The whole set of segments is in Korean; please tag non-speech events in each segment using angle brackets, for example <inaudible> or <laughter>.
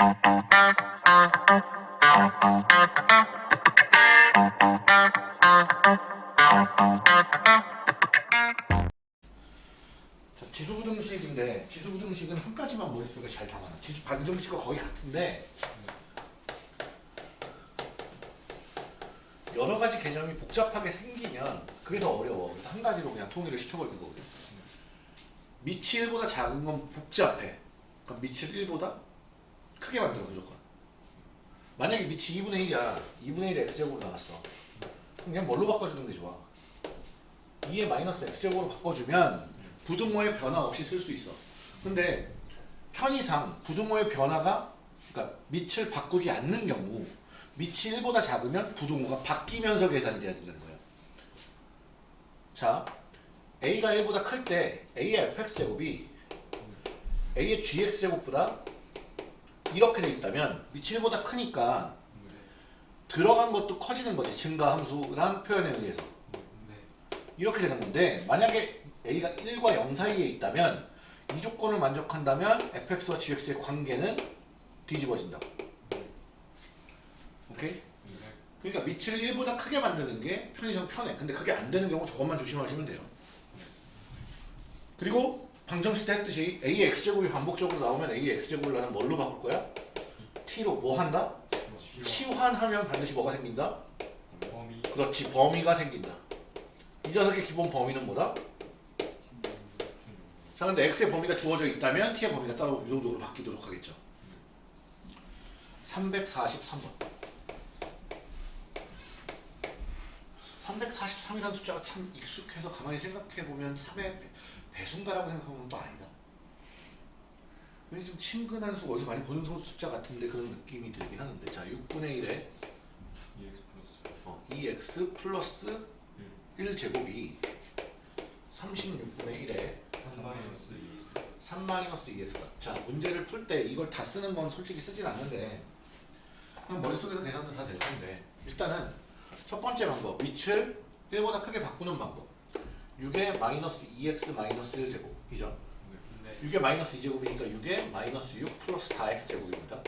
자, 지수부등식인데 지수부등식은 한 가지만 머릿속에 잘 담아놔. 지수 반정식과 거의 같은데 여러 가지 개념이 복잡하게 생기면 그게 더 어려워. 그래서 한 가지로 그냥 통일을 시켜버리는 거거든. 밑이 1보다 작은 건 복잡해. 그럼 밑을 1보다 크게 만들어 무조건. 만약에 밑이 2분의 1이야. 2분의 1의 x제곱으로 나왔어. 그냥 뭘로 바꿔주는 게 좋아? 2의 마이너스 x제곱으로 바꿔주면 부등호의 변화 없이 쓸 수 있어. 근데 편의상 부등호의 변화가 그러니까 밑을 바꾸지 않는 경우 밑이 1보다 작으면 부등호가 바뀌면서 계산이 돼야 된다는 거예요. 자, a가 1보다 클 때 a의 fx제곱이 a의 gx제곱보다 이렇게 돼 있다면 1보다 크니까 들어간 것도 커지는 거지. 증가 함수란 표현에 의해서. 이렇게 되는 건데 만약에 a가 1과 0 사이에 있다면 이 조건을 만족한다면 fx와 gx의 관계는 뒤집어진다. 오케이? 그러니까 밑을 1보다 크게 만드는 게 편의상 편해. 근데 그게 안 되는 경우 저것만 조심하시면 돼요. 그리고 방정식 때 했듯이 a의 x제곱이 반복적으로 나오면 a의 x제곱을 나는 뭘로 바꿀 거야? t로 뭐 한다? 치환하면 반드시 뭐가 생긴다? 범위 그렇지 범위가 생긴다. 이 녀석의 기본 범위는 뭐다? 자 근데 x의 범위가 주어져 있다면 t의 범위가 따로 유동적으로 바뀌도록 하겠죠. 343번 343이라는 숫자가 참 익숙해서 가만히 생각해보면 3의 배순가라고 생각하면 또 아니다. 왠지 좀 친근한 수 어디서 많이 보는 숫자 같은데 그런 느낌이 들긴 하는데. 자 6분의 1에 2x 플러스. 어, 2x 플러스 1 제곱이 36분의 1에 3 마이너스 2X 3 마이너스 2x다. 자 문제를 풀 때 이걸 다 쓰는 건 솔직히 쓰진 않는데 그냥 머릿속에서 계산도 다 될 텐데. 일단은 첫 번째 방법 밑을 1보다 크게 바꾸는 방법 6의 마이너스 2x 마이너스 1제곱 이죠? 네. 6의 마이너스 2제곱이니까 6의 마이너스 6 플러스 4x제곱입니다.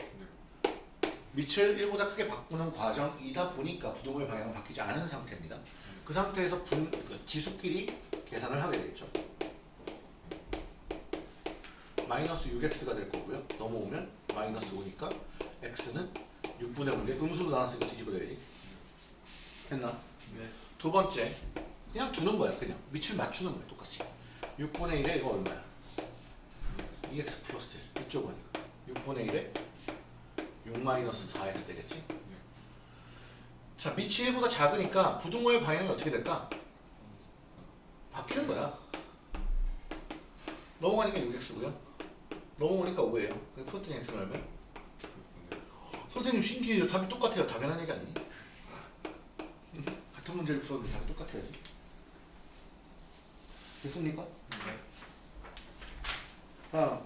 밑을 1보다 크게 바꾸는 과정이다 보니까 부동의 방향은 바뀌지 않은 상태입니다. 그 상태에서 분, 그 지수끼리 계산을 하게 되겠죠. 마이너스 6x가 될 거고요. 넘어오면 마이너스 5니까 x는 6분의 5인데 음수로 나눴으니까 뒤집어야지. 했나? 네. 두 번째 그냥 두는 거야 그냥 밑을 맞추는 거야 똑같이 6분의 1에 이거 얼마야? 2x 플러스 1 이쪽은 6분의 1에 6 마이너스 4x 되겠지? 자 밑이 1보다 작으니까 부등호의 방향이 어떻게 될까? 바뀌는 거야 넘어가니까 6x고요 넘어오니까 5예요 그래서 풀었더니 x는 얼마야? 선생님 신기해요 답이 똑같아요 당연한 얘기 아니니? <laughs> 같은 문제를 풀었는데 답이 똑같아야지 됐습니까? 네. 아,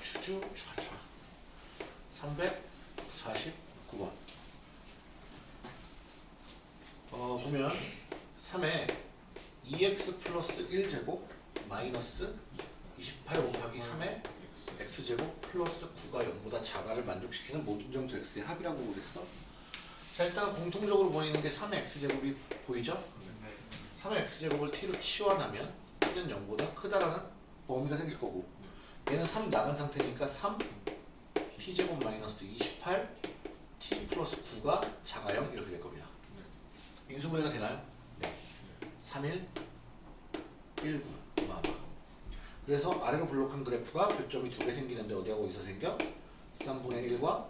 추주 추하추하 349번 어 보면 3에 2x 플러스 1제곱 마이너스 28 곱하기 3에 x제곱 플러스 9가 0보다 작아를 만족시키는 모든 정수 x의 합이라고 그랬어 자 일단 공통적으로 보이는 게 3의 x제곱이 보이죠? 네. 3의 x제곱을 t로 치환하면 t는 0보다 크다라는 범위가 생길 거고 얘는 3 나간 상태니까 3 t제곱 마이너스 28 t 플러스 9가 작아 0 이렇게 될 겁니다. 인수분해가 되나요? 네. 31 19 마마 그래서 아래로 블록한 그래프가 교점이 두 개 생기는데 어디하고 어디서 생겨? 3분의 1과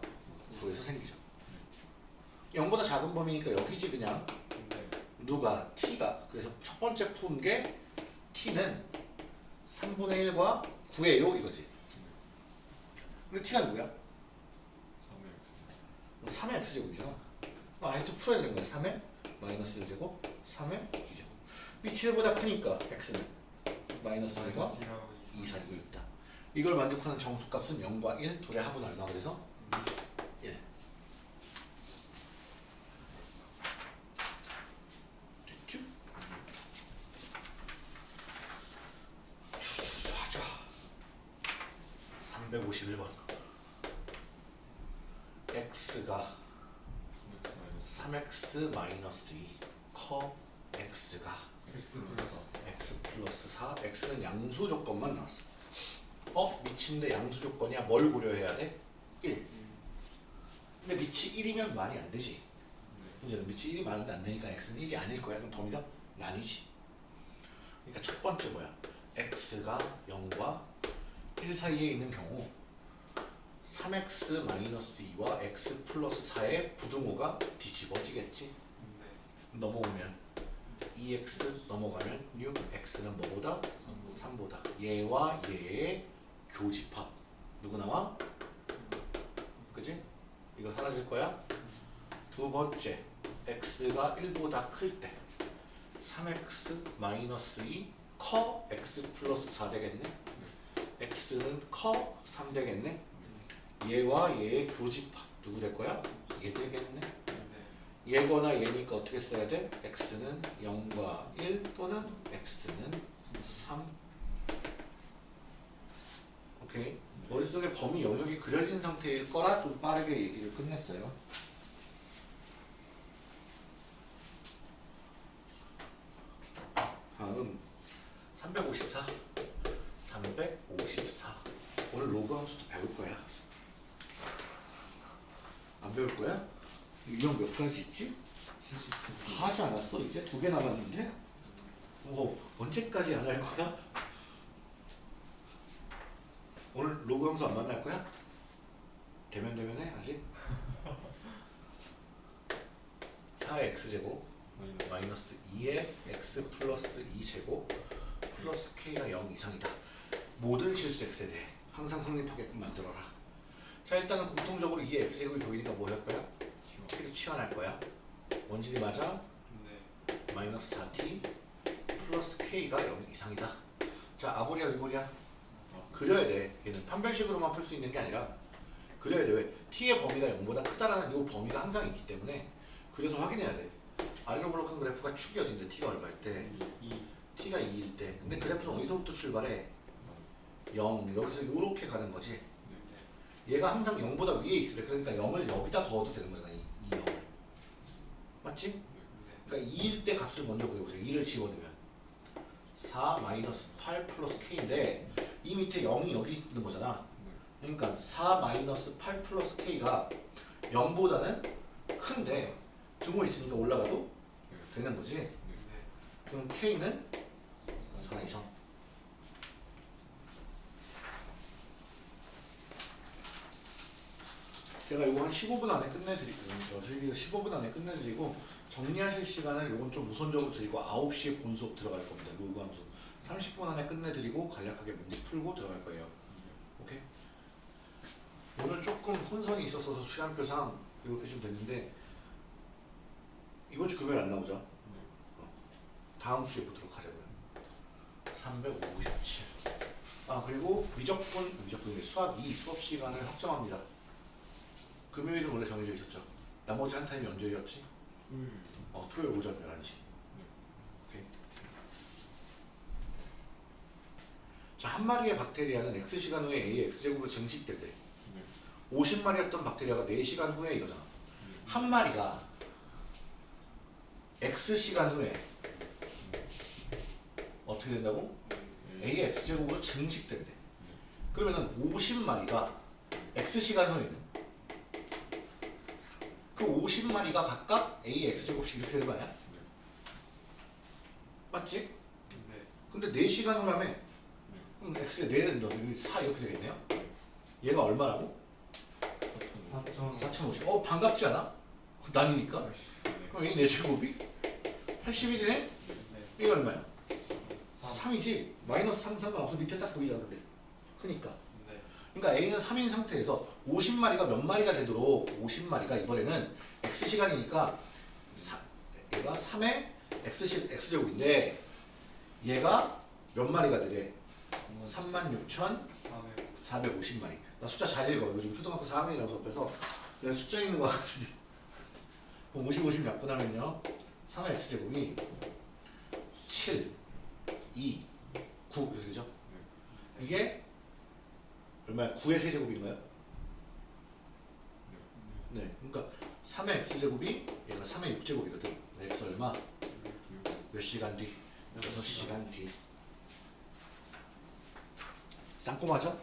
9에서 생기죠. 0보다 작은 범위니까 여기지 그냥 네. 누가? T가. 그래서 첫 번째 푼 게 t는 3분의 1과 9예요 이거지. 근데 t가 누구야? 3X 3의 x제곱이잖아 아직도 풀어야 되는 거야. 3의 마이너스 1제곱 3의 2제곱. 밑이 1보다 크니까 x는 마이너스 1과 2 사이에 있다. 이걸 만족하는 정수값은 0과 1 둘의 합은 얼마? 그래서? 1 됐죠? 주주좌좌 351번 x가 3x 마이너스 2 커 x가 x 플러스 4 x는 양수 조건만 나왔어 어? 밑인데 양수 조건이야? 뭘 고려해야 돼? 1 근데 밑이 1이면 말이 안 되지. 문제는 밑이 1이 말이 안 되니까 x는 1이 아닐 거야. 그럼 범위가 나뉘지. 그러니까 첫 번째 뭐야? X가 0과 1 사이에 있는 경우 3x 마이너스 2와 x 플러스 4의 부등호가 뒤집어지겠지 넘어오면 2x 넘어가면 6x는 뭐보다? 3보다 얘와 얘의 교집합 누구 나와? 그지? 이거 사라질 거야? 두 번째 x가 1보다 클 때 3x 마이너스 2 커 x 플러스 4 되겠네 x는 커 3 되겠네 얘와 얘의 교집합 누구 될 거야? 얘 되겠네. 얘거나 얘니까 어떻게 써야 돼? x는 0과 1 또는 x는 3 오케이. 머릿속에 범위 영역이 그려진 상태일 거라 좀 빠르게 얘기를 끝냈어요. 다음. 354 354 오늘 로그 함수도 배울 거야 안 배울 거야? 유형 몇 가지 있지? 하지 않았어? 이제 두 개 남았는데? 뭐 언제까지 안 할 거야? 오늘 로그 함수 안 만날 거야? 대면 대면해 아직? <laughs> 4의 x제곱 마이너스 2의 x 플러스 2제곱 플러스 k가 0 이상이다. 모든 실수 x에 대해 항상 성립하게끔 만들어라. 자 일단은 공통적으로 2의 x제곱이 보이니까 뭐 할 거야? k를 치환할 거야. 원질이 맞아? 마이너스 4t 플러스 k가 0 이상이다. 자 아보리야 위보리야 그려야 돼. 얘는 판별식으로만 풀 수 있는 게 아니라 그려야 돼. 왜? t의 범위가 0보다 크다라는 이 범위가 항상 있기 때문에 그래서 확인해야 돼. 아래로 블록한 그래프가 축이 어딘데 t가 얼마일 때? t가 2일 때. 근데 그래프는 어디서부터 출발해? 0. 여기서 이렇게 가는 거지. 얘가 항상 0보다 위에 있으래. 그러니까 0을 여기다 거어도 되는 거잖아. 이, 이 0을. 맞지? 그러니까 2일 때 값을 먼저 구해보세요. 2를 집어넣으면 4 마이너스 8 플러스 k인데 이 밑에 0이 여기 있는 거잖아. 그러니까 4 마이너스 8 플러스 k가 0보다는 큰데 등호 있으니까 올라가도 되는 거지. 그럼 k는 4 이상. 제가 이거 한 15분 안에 끝내드릴게요. 저희 15분 안에 끝내드리고 정리하실 시간을 이건 좀 우선적으로 드리고 9시에 본 수업 들어갈 겁니다. 로그 함수. 30분 안에 끝내드리고 간략하게 문제 풀고 들어갈 거예요. 오케이? 오늘 조금 혼선이 있었어서 시간표상 이렇게 좀 됐는데 이번 주 금요일 안 나오죠? 어. 다음 주에 보도록 하려고요. 357. 아 그리고 미적분 미적분이 수학 2 수업 시간을 확정합니다. 금요일은 원래 정해져 있었죠. 나머지 한 타임이 언제였지? 어, 토요일 오전 11시. 오케이. 자, 한 마리의 박테리아는 X시간 후에 A X제곱으로 증식될 때 50마리였던 박테리아가 4시간 후에 이거잖아. 한 마리가 X시간 후에 어떻게 된다고? A의 X제곱으로 증식된대. 그러면은 50마리가 X시간 후에는 그 50마리가 각각 A X제곱씩 이렇게 되는 거 아니야? 맞지? 근데 4시간 후라며 그럼 X에 4는 너 여기 4 이렇게 되겠네요? 얘가 얼마라고? 4,050. 어 반갑지 않아? 나뉘니까? 그럼 이 4제곱이 81이네? 이게 얼마야? 3이지? 마이너스 3 상관없어 밑에 딱 보이잖아 근데 크니까 그러니까 A는 3인 상태에서 50마리가 몇 마리가 되도록 50마리가 이번에는 X시간이니까 사- 얘가 3의 X시, X제곱인데 얘가 몇 마리가 되래? 36,450마리. 나 숫자 잘 읽어. 요즘 초등학교 4학년이라고 수업해서. 내가 숫자 읽는 거 그럼 50, 50 약분하면요? 3의 X제곱이 7, 2, 9 이렇게 되죠? 이게 얼마야? 9의 세제곱인가요? 네. 그러니까 3의 x제곱이 얘가 3의 6제곱이거든. x 얼마? 몇 시간 뒤? 6시간 뒤. 쌍꼬마죠?